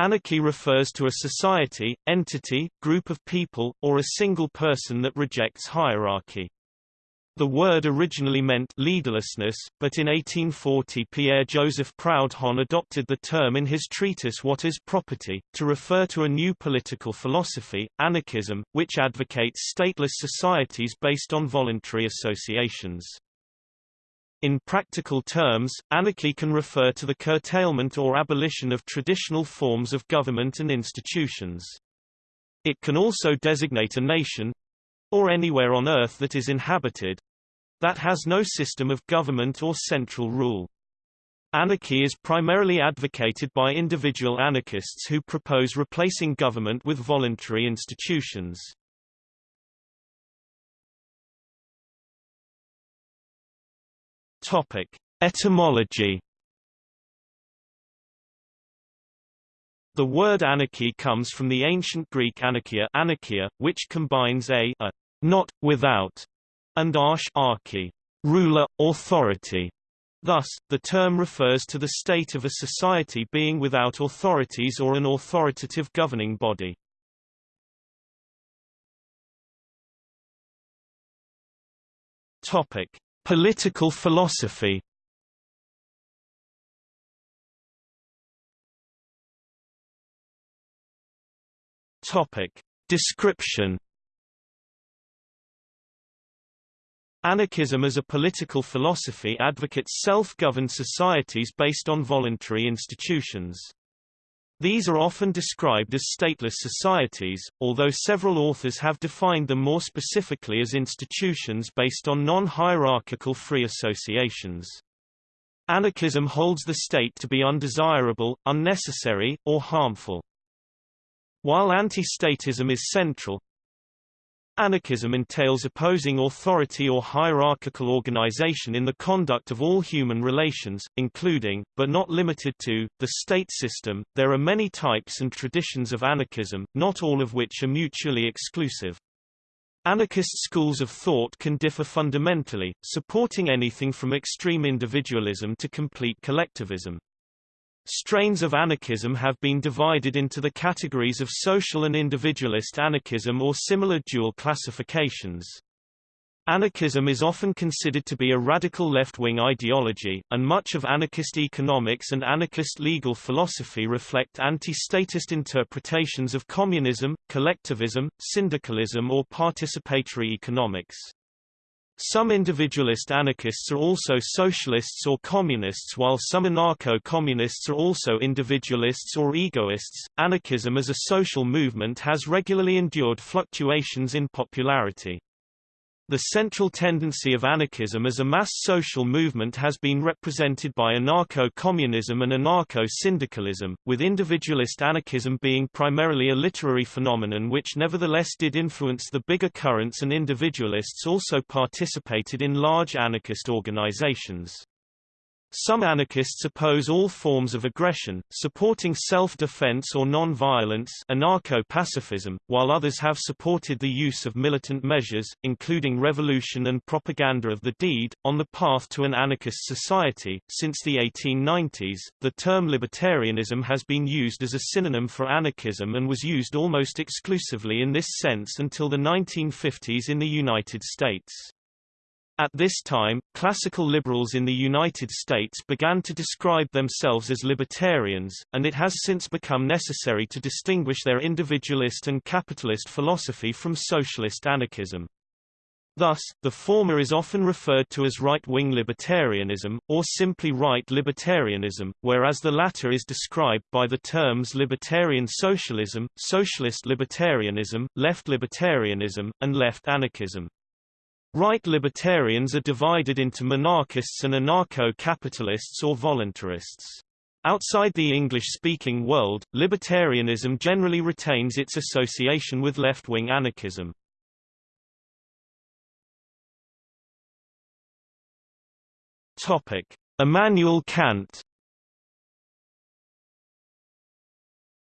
Anarchy refers to a society, entity, group of people, or a single person that rejects hierarchy. The word originally meant leaderlessness, but in 1840 Pierre-Joseph Proudhon adopted the term in his treatise What is Property, to refer to a new political philosophy, anarchism, which advocates stateless societies based on voluntary associations. In practical terms, anarchy can refer to the curtailment or abolition of traditional forms of government and institutions. It can also designate a nation or anywhere on Earth that is inhabited that has no system of government or central rule. Anarchy is primarily advocated by individual anarchists who propose replacing government with voluntary institutions. Topic: Etymology. The word anarchy comes from the ancient Greek anarchia, anarchia which combines a, a not without and arch archy, ruler, authority. Thus, the term refers to the state of a society being without authorities or an authoritative governing body. Topic: Political philosophy Topic. Description Anarchism as a political philosophy advocates self-governed societies based on voluntary institutions. These are often described as stateless societies, although several authors have defined them more specifically as institutions based on non-hierarchical free associations. Anarchism holds the state to be undesirable, unnecessary, or harmful. While anti-statism is central, Anarchism entails opposing authority or hierarchical organization in the conduct of all human relations, including, but not limited to, the state system. There are many types and traditions of anarchism, not all of which are mutually exclusive. Anarchist schools of thought can differ fundamentally, supporting anything from extreme individualism to complete collectivism. Strains of anarchism have been divided into the categories of social and individualist anarchism or similar dual classifications. Anarchism is often considered to be a radical left-wing ideology, and much of anarchist economics and anarchist legal philosophy reflect anti-statist interpretations of communism, collectivism, syndicalism or participatory economics. Some individualist anarchists are also socialists or communists while some anarcho-communists are also individualists or egoists. Anarchism as a social movement has regularly endured fluctuations in popularity. The central tendency of anarchism as a mass social movement has been represented by anarcho-communism and anarcho-syndicalism, with individualist anarchism being primarily a literary phenomenon which nevertheless did influence the bigger currents and individualists also participated in large anarchist organizations. Some anarchists oppose all forms of aggression, supporting self-defense or non-violence anarcho-pacifism, while others have supported the use of militant measures, including revolution and propaganda of the deed, on the path to an anarchist society. Since the 1890s, the term libertarianism has been used as a synonym for anarchism and was used almost exclusively in this sense until the 1950s in the United States. At this time, classical liberals in the United States began to describe themselves as libertarians, and it has since become necessary to distinguish their individualist and capitalist philosophy from socialist anarchism. Thus, the former is often referred to as right-wing libertarianism, or simply right libertarianism, whereas the latter is described by the terms libertarian socialism, socialist libertarianism, left libertarianism, and left anarchism. Right libertarians are divided into monarchists and anarcho-capitalists or voluntarists. Outside the English-speaking world, libertarianism generally retains its association with left-wing anarchism. Topic: Immanuel Kant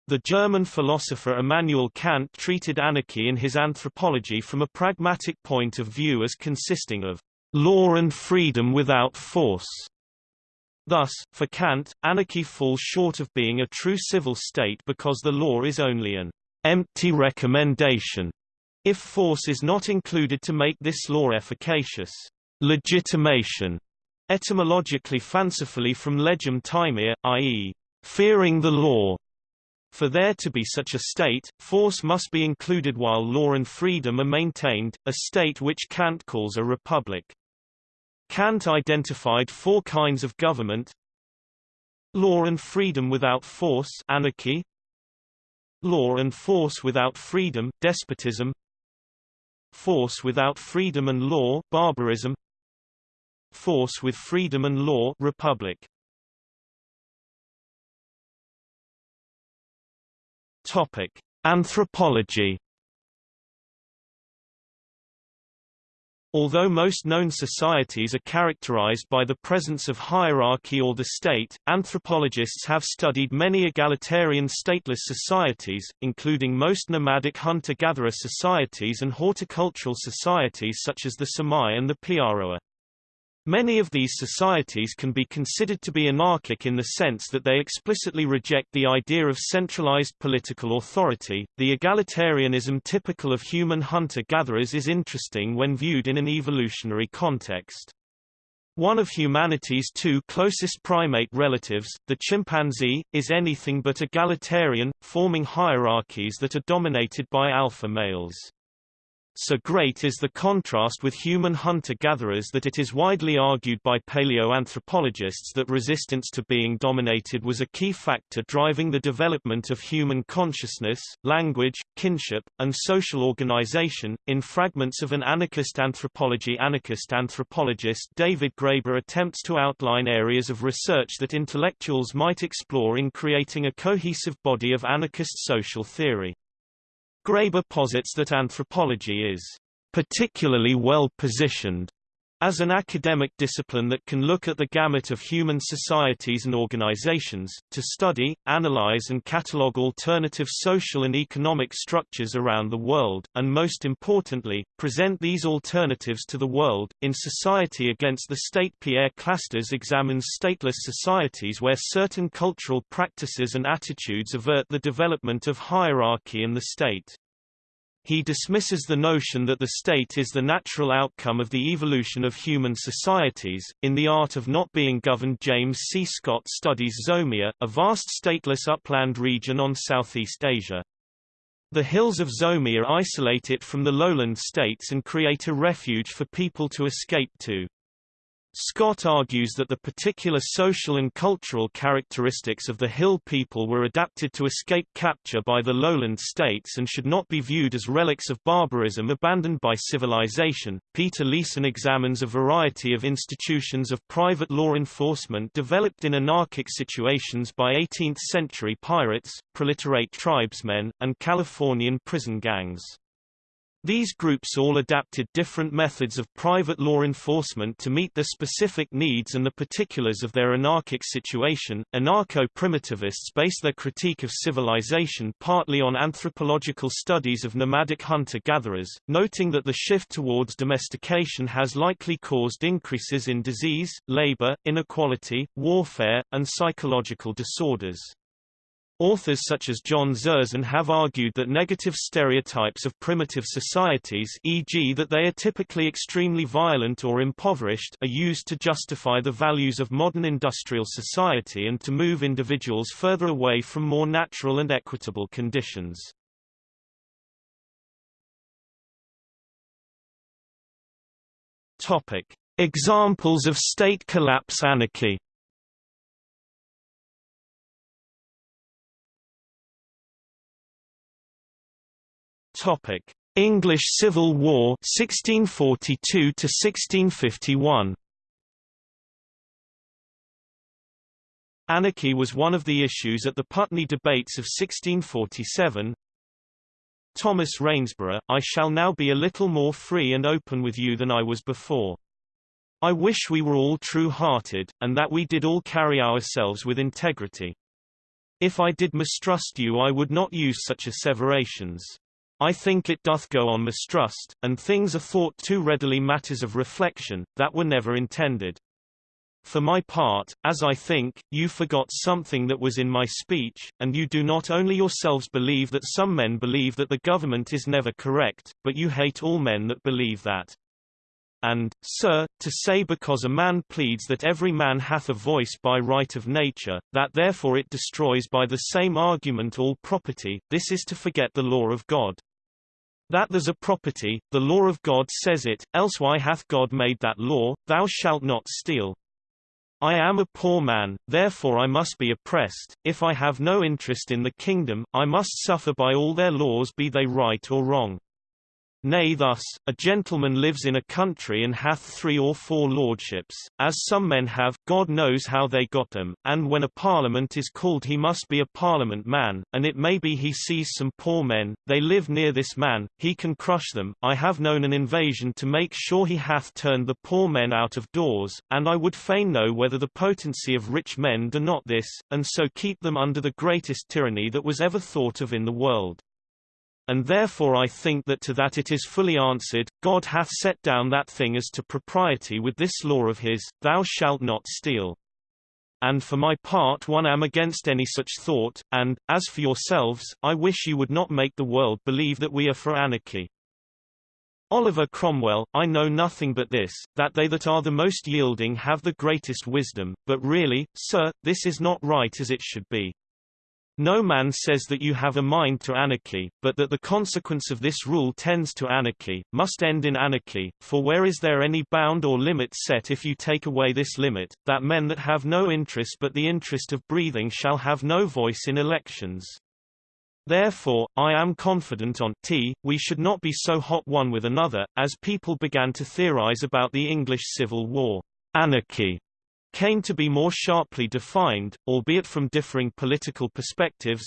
The German philosopher Immanuel Kant treated anarchy in his Anthropology from a pragmatic point of view as consisting of law and freedom without force. Thus, for Kant, anarchy falls short of being a true civil state because the law is only an empty recommendation if force is not included to make this law efficacious. Legitimation, etymologically fancifully from legem timere, i.e., fearing the law. For there to be such a state, force must be included while law and freedom are maintained, a state which Kant calls a republic. Kant identified four kinds of government Law and freedom without force anarchy, Law and force without freedom despotism, Force without freedom and law barbarism, Force with freedom and law republic. Topic: Anthropology Although most known societies are characterized by the presence of hierarchy or the state, anthropologists have studied many egalitarian stateless societies, including most nomadic hunter-gatherer societies and horticultural societies such as the Semai and the Piaroa. Many of these societies can be considered to be anarchic in the sense that they explicitly reject the idea of centralized political authority. The egalitarianism typical of human hunter-gatherers is interesting when viewed in an evolutionary context. One of humanity's two closest primate relatives, the chimpanzee, is anything but egalitarian, forming hierarchies that are dominated by alpha males. So great is the contrast with human hunter-gatherers that it is widely argued by paleoanthropologists that resistance to being dominated was a key factor driving the development of human consciousness, language, kinship, and social organization. In Fragments of an Anarchist Anthropology Anarchist anthropologist David Graeber attempts to outline areas of research that intellectuals might explore in creating a cohesive body of anarchist social theory. Graeber posits that anthropology is particularly well positioned as an academic discipline that can look at the gamut of human societies and organizations, to study, analyze and catalogue alternative social and economic structures around the world, and most importantly, present these alternatives to the world. In Society Against the State Pierre Clastres examines stateless societies where certain cultural practices and attitudes avert the development of hierarchy in the state. He dismisses the notion that the state is the natural outcome of the evolution of human societies. In The Art of Not Being Governed, James C. Scott studies Zomia, a vast stateless upland region on Southeast Asia. The hills of Zomia isolate it from the lowland states and create a refuge for people to escape to. Scott argues that the particular social and cultural characteristics of the Hill people were adapted to escape capture by the lowland states and should not be viewed as relics of barbarism abandoned by civilization. Peter Leeson examines a variety of institutions of private law enforcement developed in anarchic situations by 18th century pirates, proliferate tribesmen, and Californian prison gangs. These groups all adapted different methods of private law enforcement to meet the specific needs and the particulars of their anarchic situation. Anarcho-primitivists base their critique of civilization partly on anthropological studies of nomadic hunter-gatherers, noting that the shift towards domestication has likely caused increases in disease, labor, inequality, warfare, and psychological disorders. Authors such as John Zerzan have argued that negative stereotypes of primitive societies e.g. that they are typically extremely violent or impoverished are used to justify the values of modern industrial society and to move individuals further away from more natural and equitable conditions. Topic. Examples of state collapse anarchy Topic: English Civil War 1642 to 1651. Anarchy was one of the issues at the Putney debates of 1647. Thomas Rainsborough, I shall now be a little more free and open with you than I was before. I wish we were all true-hearted, and that we did all carry ourselves with integrity. If I did mistrust you I would not use such asseverations. I think it doth go on mistrust, and things are thought too readily matters of reflection, that were never intended. for my part, as I think, you forgot something that was in my speech, and you do not only yourselves believe that some men believe that the government is never correct, but you hate all men that believe that. And, sir, to say because a man pleads that every man hath a voice by right of nature, that therefore it destroys by the same argument all property, this is to forget the law of God. That there's a property, the law of God says it, else why hath God made that law, thou shalt not steal. I am a poor man, therefore I must be oppressed, if I have no interest in the kingdom, I must suffer by all their laws be they right or wrong. Nay thus, a gentleman lives in a country and hath three or four lordships, as some men have, God knows how they got them, and when a parliament is called he must be a parliament man, and it may be he sees some poor men, they live near this man, he can crush them, I have known an invasion to make sure he hath turned the poor men out of doors, and I would fain know whether the potency of rich men do not this, and so keep them under the greatest tyranny that was ever thought of in the world. And therefore I think that to that it is fully answered, God hath set down that thing as to propriety with this law of his, Thou shalt not steal. And for my part one am against any such thought, and, as for yourselves, I wish you would not make the world believe that we are for anarchy. Oliver Cromwell, I know nothing but this, that they that are the most yielding have the greatest wisdom, but really, sir, this is not right as it should be. No man says that you have a mind to anarchy, but that the consequence of this rule tends to anarchy, must end in anarchy, for where is there any bound or limit set if you take away this limit, that men that have no interest but the interest of breathing shall have no voice in elections. Therefore, I am confident on t, we should not be so hot one with another, as people began to theorize about the English Civil War. Anarchy came to be more sharply defined, albeit from differing political perspectives.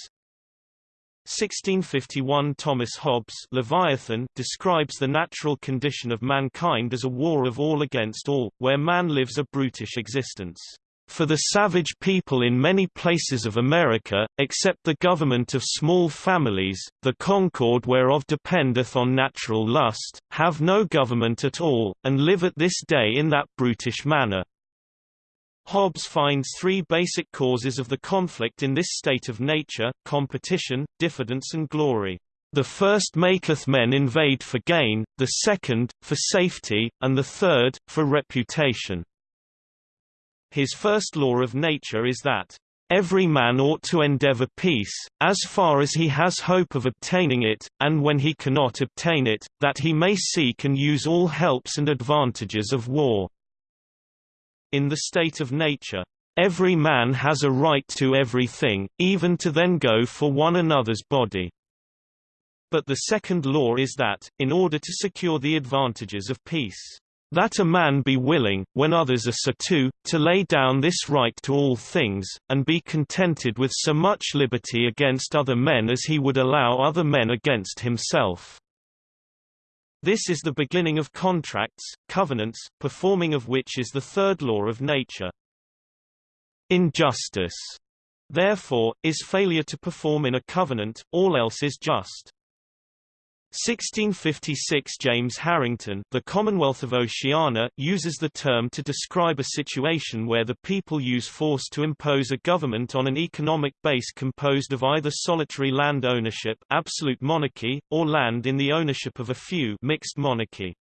1651 Thomas Hobbes Leviathan describes the natural condition of mankind as a war of all against all, where man lives a brutish existence. For the savage people in many places of America, except the government of small families, the concord whereof dependeth on natural lust, have no government at all, and live at this day in that brutish manner. Hobbes finds three basic causes of the conflict in this state of nature, competition, diffidence and glory. The first maketh men invade for gain, the second, for safety, and the third, for reputation. His first law of nature is that, Every man ought to endeavor peace, as far as he has hope of obtaining it, and when he cannot obtain it, that he may seek and use all helps and advantages of war. In the state of nature, every man has a right to everything, even to then go for one another's body. But the second law is that, in order to secure the advantages of peace, that a man be willing, when others are so too, to lay down this right to all things, and be contented with so much liberty against other men as he would allow other men against himself. This is the beginning of contracts, covenants, performing of which is the third law of nature. Injustice, therefore, is failure to perform in a covenant, all else is just. 1656 James Harrington The Commonwealth of Oceana uses the term to describe a situation where the people use force to impose a government on an economic base composed of either solitary land ownership absolute monarchy, or land in the ownership of a few mixed monarchy.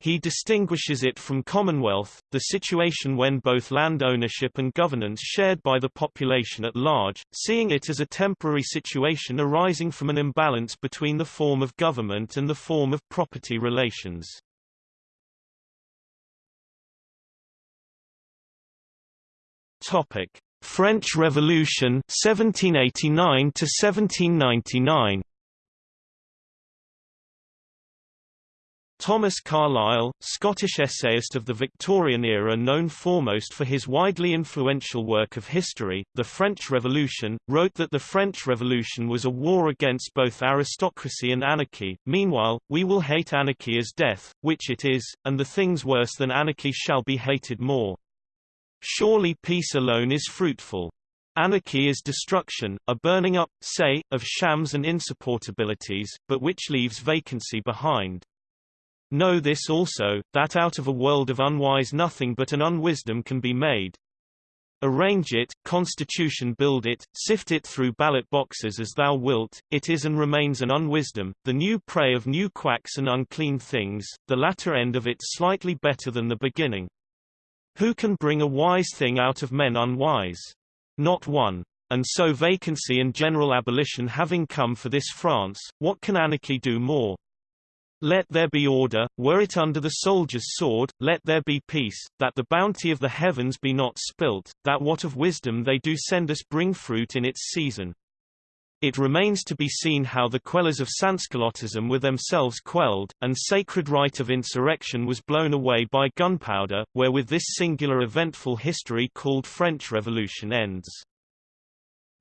He distinguishes it from commonwealth, the situation when both land ownership and governance shared by the population at large, seeing it as a temporary situation arising from an imbalance between the form of government and the form of property relations. Topic: French Revolution 1789 to 1799. Thomas Carlyle, Scottish essayist of the Victorian era known foremost for his widely influential work of history, The French Revolution, wrote that the French Revolution was a war against both aristocracy and anarchy. Meanwhile, we will hate anarchy as death, which it is, and the things worse than anarchy shall be hated more. Surely peace alone is fruitful. Anarchy is destruction, a burning up, say, of shams and insupportabilities, but which leaves vacancy behind. Know this also, that out of a world of unwise nothing but an unwisdom can be made. Arrange it, constitution build it, sift it through ballot boxes as thou wilt, it is and remains an unwisdom, the new prey of new quacks and unclean things, the latter end of it slightly better than the beginning. Who can bring a wise thing out of men unwise? Not one. And so vacancy and general abolition having come for this France, what can anarchy do more? Let there be order, were it under the soldier's sword, let there be peace, that the bounty of the heavens be not spilt, that what of wisdom they do send us bring fruit in its season. It remains to be seen how the quellers of Sansculottism were themselves quelled, and sacred right of insurrection was blown away by gunpowder, wherewith this singular eventful history called French Revolution ends.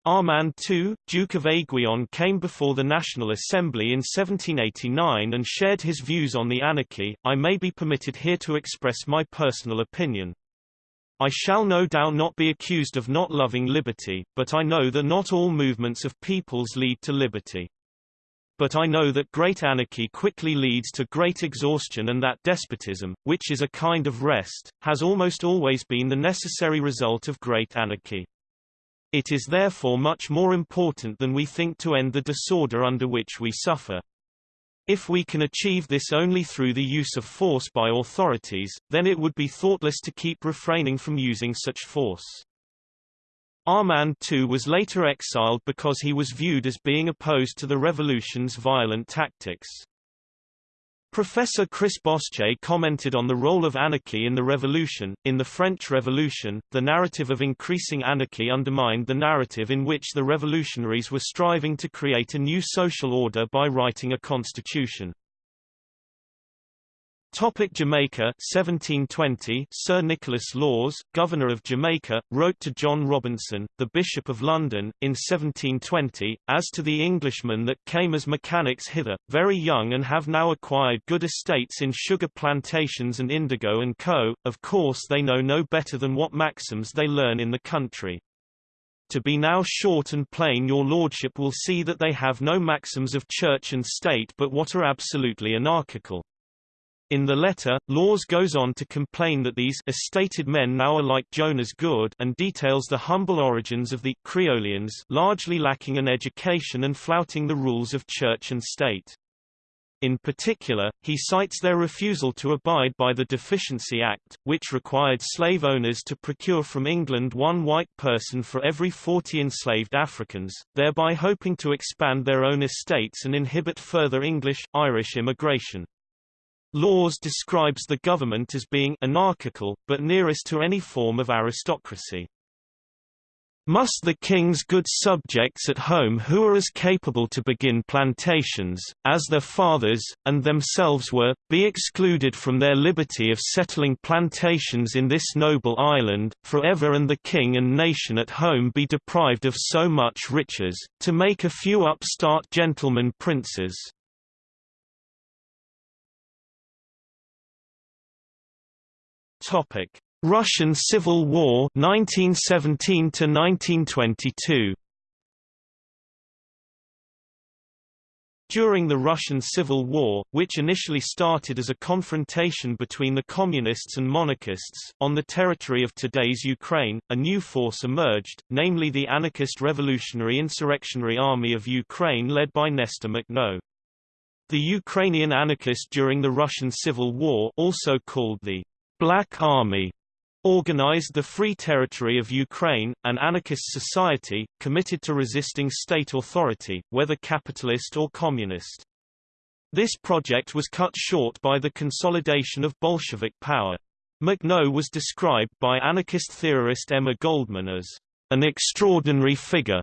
Armand II, Duke of Aiguillon came before the National Assembly in 1789 and shared his views on the anarchy. I may be permitted here to express my personal opinion. I shall no doubt not be accused of not loving liberty, but I know that not all movements of peoples lead to liberty. But I know that great anarchy quickly leads to great exhaustion and that despotism, which is a kind of rest, has almost always been the necessary result of great anarchy. It is therefore much more important than we think to end the disorder under which we suffer. If we can achieve this only through the use of force by authorities, then it would be thoughtless to keep refraining from using such force. Armand too was later exiled because he was viewed as being opposed to the revolution's violent tactics. Professor Chris Bossche commented on the role of anarchy in the revolution. In the French Revolution, the narrative of increasing anarchy undermined the narrative in which the revolutionaries were striving to create a new social order by writing a constitution. Topic Jamaica 1720 Sir Nicholas Lawes, Governor of Jamaica, wrote to John Robinson, the Bishop of London, in 1720, As to the Englishmen that came as mechanics hither, very young and have now acquired good estates in sugar plantations and indigo and co., of course they know no better than what maxims they learn in the country. To be now short and plain your lordship will see that they have no maxims of church and state but what are absolutely anarchical. In the letter, Lawes goes on to complain that these estated men now are like Jonah's Gourd and details the humble origins of the Creolians largely lacking an education and flouting the rules of church and state. In particular, he cites their refusal to abide by the Deficiency Act, which required slave owners to procure from England one white person for every 40 enslaved Africans, thereby hoping to expand their own estates and inhibit further English-Irish immigration. Lawes describes the government as being anarchical, but nearest to any form of aristocracy. Must the king's good subjects at home who are as capable to begin plantations, as their fathers, and themselves were, be excluded from their liberty of settling plantations in this noble island, for ever and the king and nation at home be deprived of so much riches, to make a few upstart gentlemen princes, Topic: Russian Civil War 1917 to 1922. During the Russian Civil War, which initially started as a confrontation between the communists and monarchists, on the territory of today's Ukraine, a new force emerged, namely the Anarchist Revolutionary Insurrectionary Army of Ukraine led by Nestor Makhno. The Ukrainian anarchist during the Russian Civil War also called the Black Army organized the Free Territory of Ukraine, an anarchist society, committed to resisting state authority, whether capitalist or communist. This project was cut short by the consolidation of Bolshevik power. Makhno was described by anarchist theorist Emma Goldman as an extraordinary figure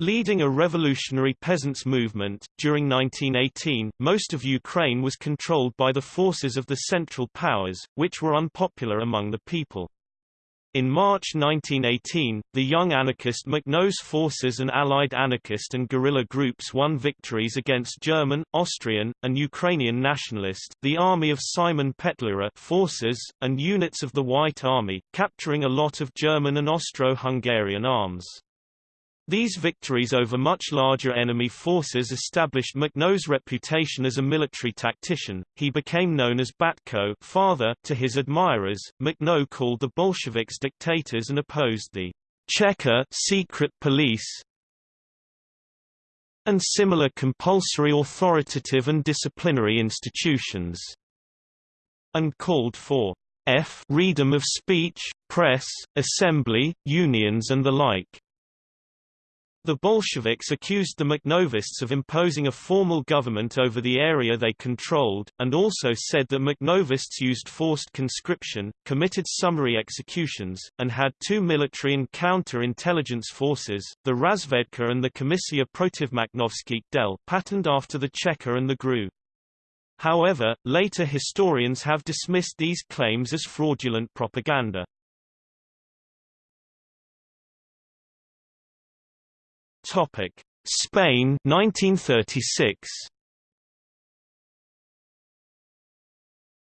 Leading a revolutionary peasants' movement, during 1918, most of Ukraine was controlled by the forces of the Central Powers, which were unpopular among the people. In March 1918, the young anarchist Makhno's forces and allied anarchist and guerrilla groups won victories against German, Austrian, and Ukrainian nationalist, the army of Simon Petlura forces, and units of the White Army, capturing a lot of German and Austro-Hungarian arms. These victories over much larger enemy forces established Makhno's reputation as a military tactician. He became known as Batko father to his admirers. Makhno called the Bolsheviks dictators and opposed the Cheka secret police and similar compulsory authoritative and disciplinary institutions, and called for f freedom of speech, press, assembly, unions and the like. The Bolsheviks accused the Makhnovists of imposing a formal government over the area they controlled, and also said that Makhnovists used forced conscription, committed summary executions, and had two military and counter-intelligence forces, the Razvedka and the Komissia Protivmakhnovskych del patterned after the Cheka and the GRU. However, later historians have dismissed these claims as fraudulent propaganda. Topic: Spain 1936.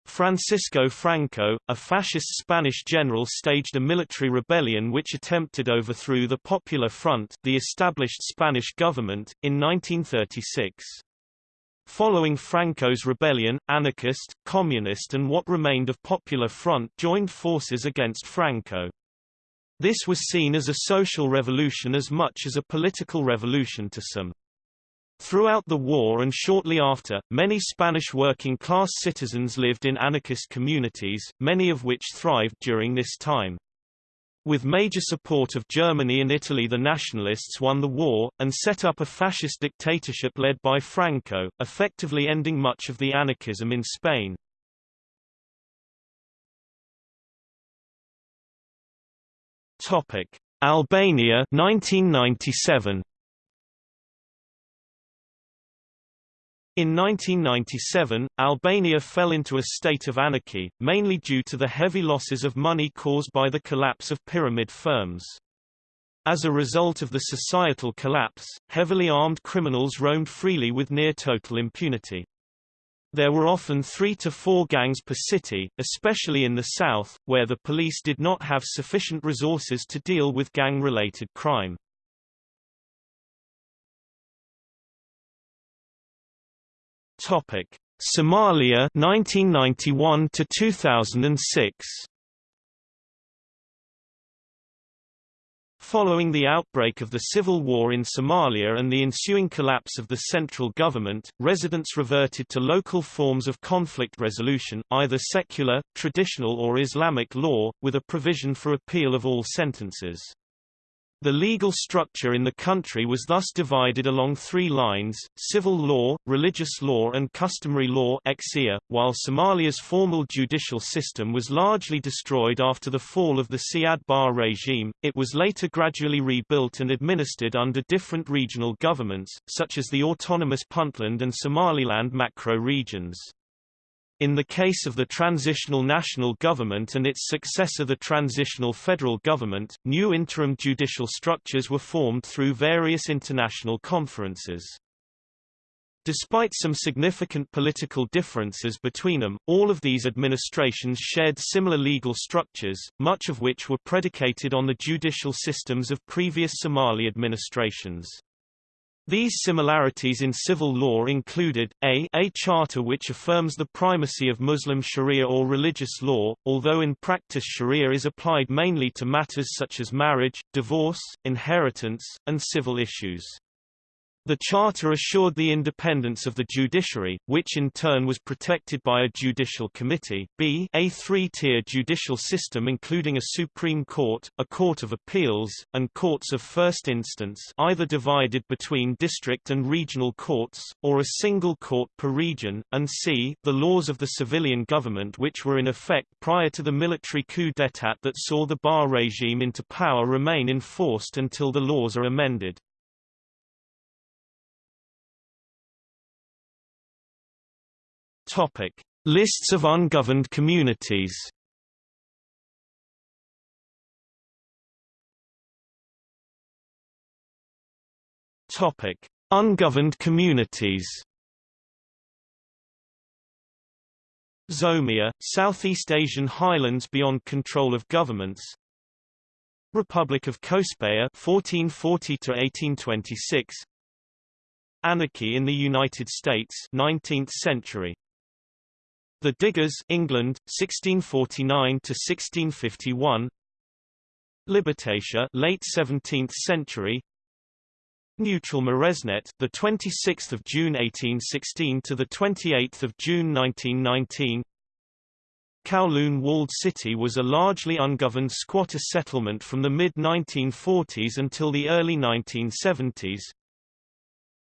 Francisco Franco, a fascist Spanish general staged a military rebellion which attempted overthrew the Popular Front the established Spanish government, in 1936. Following Franco's rebellion, anarchist, communist and what remained of Popular Front joined forces against Franco. This was seen as a social revolution as much as a political revolution to some. Throughout the war and shortly after, many Spanish working-class citizens lived in anarchist communities, many of which thrived during this time. With major support of Germany and Italy the nationalists won the war, and set up a fascist dictatorship led by Franco, effectively ending much of the anarchism in Spain. Topic: Albania 1997. In 1997, Albania fell into a state of anarchy, mainly due to the heavy losses of money caused by the collapse of pyramid firms. As a result of the societal collapse, heavily armed criminals roamed freely with near total impunity. There were often three to four gangs per city, especially in the south, where the police did not have sufficient resources to deal with gang-related crime. Topic: Somalia 1991 to 2006. Following the outbreak of the civil war in Somalia and the ensuing collapse of the central government, residents reverted to local forms of conflict resolution, either secular, traditional or Islamic law, with a provision for appeal of all sentences. The legal structure in the country was thus divided along three lines, civil law, religious law and customary law while Somalia's formal judicial system was largely destroyed after the fall of the Siad Barre regime, it was later gradually rebuilt and administered under different regional governments, such as the autonomous Puntland and Somaliland macro regions. In the case of the transitional national government and its successor the transitional federal government, new interim judicial structures were formed through various international conferences. Despite some significant political differences between them, all of these administrations shared similar legal structures, much of which were predicated on the judicial systems of previous Somali administrations. These similarities in civil law included, a, a charter which affirms the primacy of Muslim sharia or religious law, although in practice sharia is applied mainly to matters such as marriage, divorce, inheritance, and civil issues. The Charter assured the independence of the judiciary, which in turn was protected by a judicial committee b a three-tier judicial system including a Supreme Court, a Court of Appeals, and courts of first instance either divided between district and regional courts, or a single court per region, and c the laws of the civilian government which were in effect prior to the military coup d'état that saw the Barre regime into power remain enforced until the laws are amended. Topic: Lists of ungoverned communities. Topic: Ungoverned communities. Zomia, Southeast Asian highlands beyond control of governments. Republic of Cospaia 1440 to 1826 Anarchy in the United States 19th century The Diggers England 1649 to 1651 Libertatia late 17th century. Neutral Moresnet the 26th of June 1816 to the 28th of June 1919 Kowloon Walled City was a largely ungoverned squatter settlement from the mid-1940s until the early 1970s.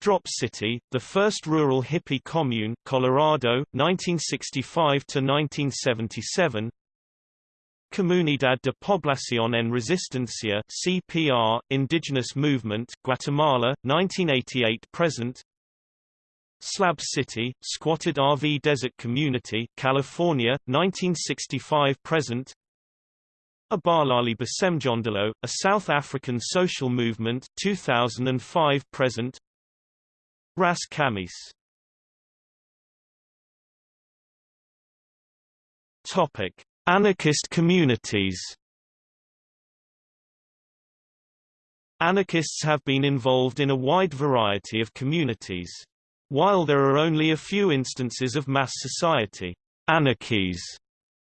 Drop City, the first rural hippie commune, Colorado, 1965 to 1977. Comunidad de Población en Resistencia (CPR), Indigenous Movement, Guatemala, 1988-present. Slab City, squatted RV desert community, California, 1965-present. Abahlali baseMjondolo, a South African social movement, 2005-present. Ras Kamis. Topic: Anarchist communities. Anarchists have been involved in a wide variety of communities. While there are only a few instances of mass society anarchies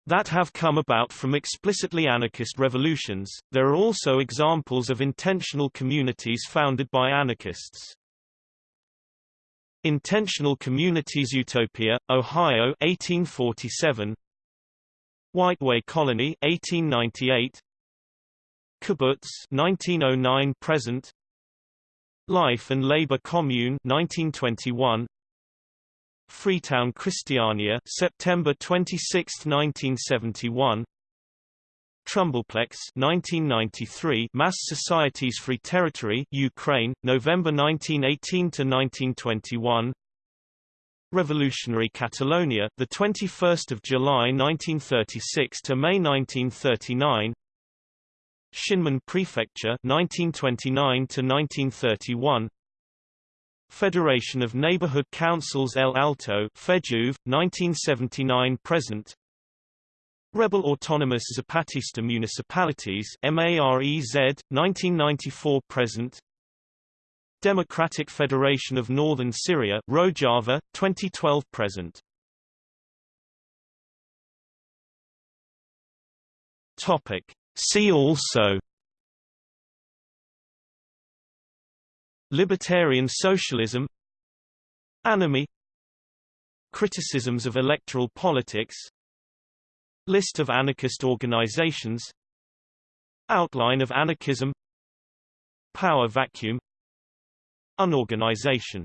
that have come about from explicitly anarchist revolutions, there are also examples of intentional communities founded by anarchists. Intentional Communities Utopia, Ohio 1847 Whiteway Colony 1898 Kibbutz 1909 present. Life and Labor Commune 1921 Freetown Christiania September 26, 1971 Trumbullplex 1993 Mass Societies Free Territory Ukraine November 1918 to 1921 Revolutionary Catalonia the 21st of July 1936 to May 1939 Shinmin Prefecture 1929 to 1931 Federation of Neighborhood Councils El Alto FEJUV 1979 present Rebel Autonomous Zapatista Municipalities MAREZ 1994 present. Democratic Federation of Northern Syria Rojava 2012 present. Topic. See also. Libertarian socialism. Anomie Criticisms of electoral politics List of anarchist organizations Outline of anarchism Power vacuum Unorganization